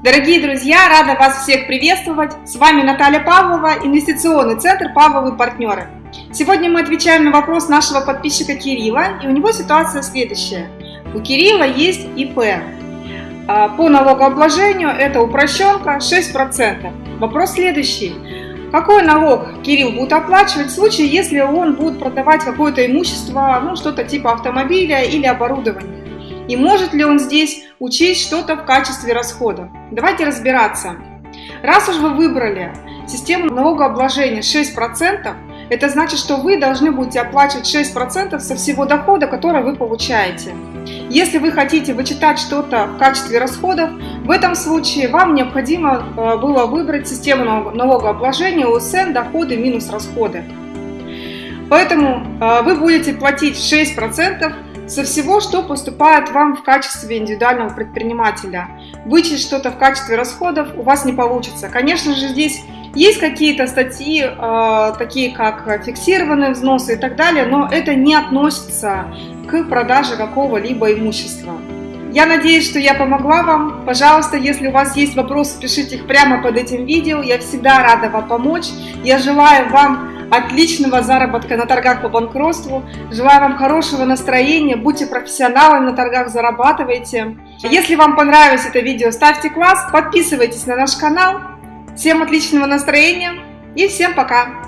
Дорогие друзья, рада вас всех приветствовать. С вами Наталья Павлова, инвестиционный центр «Павловы партнеры». Сегодня мы отвечаем на вопрос нашего подписчика Кирилла, и у него ситуация следующая. У Кирилла есть ИП. А, по налогообложению это упрощенка 6%. Вопрос следующий. Какой налог Кирилл будет оплачивать в случае, если он будет продавать какое-то имущество, ну что-то типа автомобиля или оборудования? И может ли он здесь учесть что-то в качестве расхода? Давайте разбираться. Раз уж вы выбрали систему налогообложения 6%, это значит, что вы должны будете оплачивать 6% со всего дохода, который вы получаете. Если вы хотите вычитать что-то в качестве расходов, в этом случае вам необходимо э, было выбрать систему налогообложения УСН доходы минус расходы. Поэтому э, вы будете платить 6% со всего, что поступает вам в качестве индивидуального предпринимателя. Вычесть что-то в качестве расходов у вас не получится. Конечно же, здесь есть какие-то статьи, э, такие как фиксированные взносы и так далее, но это не относится к продаже какого-либо имущества. Я надеюсь, что я помогла вам. Пожалуйста, если у вас есть вопросы, пишите их прямо под этим видео. Я всегда рада вам помочь. Я желаю вам отличного заработка на торгах по банкротству. Желаю вам хорошего настроения, будьте профессионалами на торгах, зарабатывайте. Если вам понравилось это видео, ставьте класс, подписывайтесь на наш канал. Всем отличного настроения и всем пока!